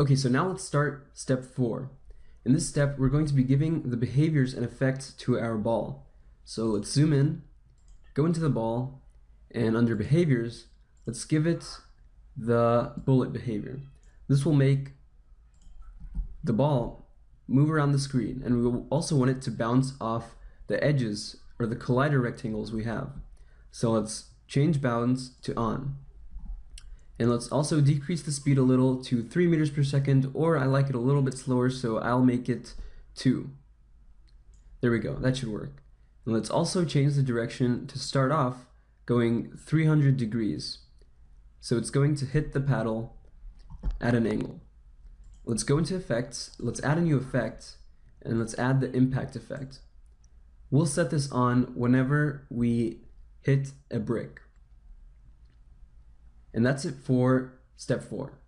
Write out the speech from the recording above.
Okay, so now let's start step four. In this step, we're going to be giving the behaviors and effects to our ball. So let's zoom in, go into the ball, and under behaviors, let's give it the bullet behavior. This will make the ball move around the screen, and we will also want it to bounce off the edges or the collider rectangles we have. So let's change bounds to on. And let's also decrease the speed a little to 3 meters per second, or I like it a little bit slower, so I'll make it 2. There we go, that should work. And let's also change the direction to start off going 300 degrees. So it's going to hit the paddle at an angle. Let's go into effects, let's add a new effect, and let's add the impact effect. We'll set this on whenever we hit a brick. And that's it for step four.